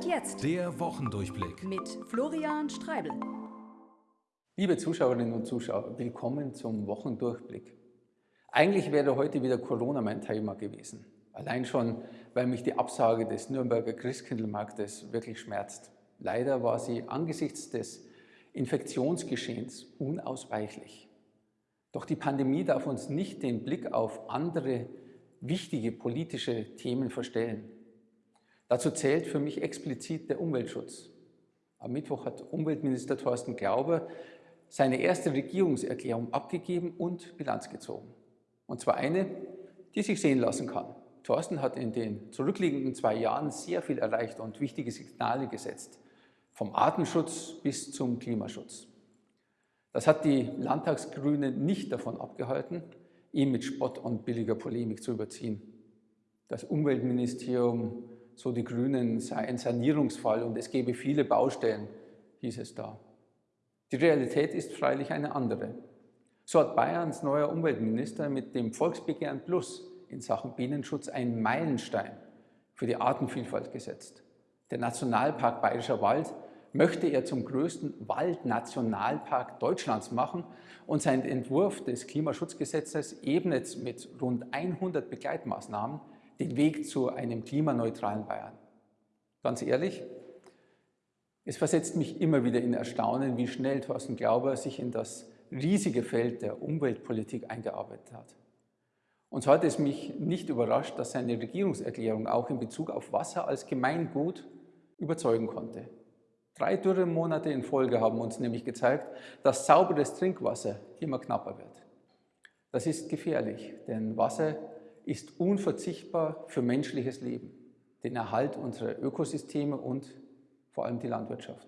Und jetzt der Wochendurchblick mit Florian Streibel. Liebe Zuschauerinnen und Zuschauer, willkommen zum Wochendurchblick. Eigentlich wäre heute wieder Corona mein Thema gewesen. Allein schon, weil mich die Absage des Nürnberger Christkindlmarktes wirklich schmerzt. Leider war sie angesichts des Infektionsgeschehens unausweichlich. Doch die Pandemie darf uns nicht den Blick auf andere wichtige politische Themen verstellen. Dazu zählt für mich explizit der Umweltschutz. Am Mittwoch hat Umweltminister Thorsten Glauber seine erste Regierungserklärung abgegeben und Bilanz gezogen. Und zwar eine, die sich sehen lassen kann. Thorsten hat in den zurückliegenden zwei Jahren sehr viel erreicht und wichtige Signale gesetzt, vom Artenschutz bis zum Klimaschutz. Das hat die Landtagsgrünen nicht davon abgehalten, ihn mit Spott und billiger Polemik zu überziehen. Das Umweltministerium, so die Grünen, sei ein Sanierungsfall und es gebe viele Baustellen, hieß es da. Die Realität ist freilich eine andere. So hat Bayerns neuer Umweltminister mit dem Volksbegehren Plus in Sachen Bienenschutz einen Meilenstein für die Artenvielfalt gesetzt. Der Nationalpark Bayerischer Wald möchte er zum größten Waldnationalpark Deutschlands machen und sein Entwurf des Klimaschutzgesetzes ebnet mit rund 100 Begleitmaßnahmen den Weg zu einem klimaneutralen Bayern. Ganz ehrlich, es versetzt mich immer wieder in Erstaunen, wie schnell Thorsten Glauber sich in das riesige Feld der Umweltpolitik eingearbeitet hat. Und so hat es mich nicht überrascht, dass seine Regierungserklärung auch in Bezug auf Wasser als Gemeingut überzeugen konnte. Drei Dürremonate in Folge haben uns nämlich gezeigt, dass sauberes Trinkwasser immer knapper wird. Das ist gefährlich, denn Wasser ist unverzichtbar für menschliches Leben, den Erhalt unserer Ökosysteme und vor allem die Landwirtschaft.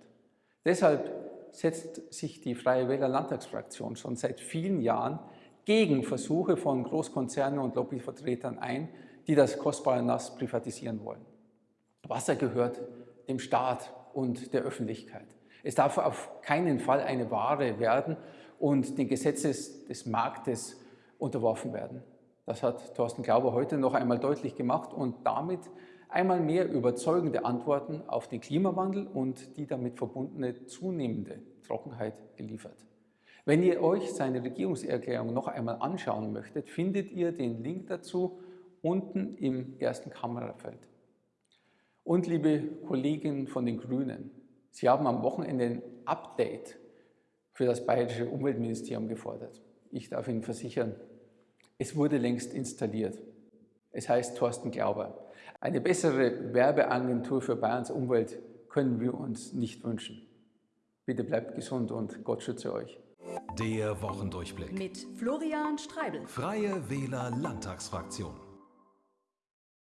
Deshalb setzt sich die Freie Wähler Landtagsfraktion schon seit vielen Jahren gegen Versuche von Großkonzernen und Lobbyvertretern ein, die das kostbare Nass privatisieren wollen. Wasser gehört dem Staat und der Öffentlichkeit. Es darf auf keinen Fall eine Ware werden und den Gesetzen des Marktes unterworfen werden. Das hat Thorsten Glauber heute noch einmal deutlich gemacht und damit einmal mehr überzeugende Antworten auf den Klimawandel und die damit verbundene zunehmende Trockenheit geliefert. Wenn ihr euch seine Regierungserklärung noch einmal anschauen möchtet, findet ihr den Link dazu unten im ersten Kamerafeld. Und liebe Kollegen von den Grünen, Sie haben am Wochenende ein Update für das Bayerische Umweltministerium gefordert. Ich darf Ihnen versichern, es wurde längst installiert. Es heißt Thorsten Glauber. Eine bessere Werbeagentur für Bayerns Umwelt können wir uns nicht wünschen. Bitte bleibt gesund und Gott schütze euch. Der Wochendurchblick mit Florian Streibel. Freie Wähler Landtagsfraktion.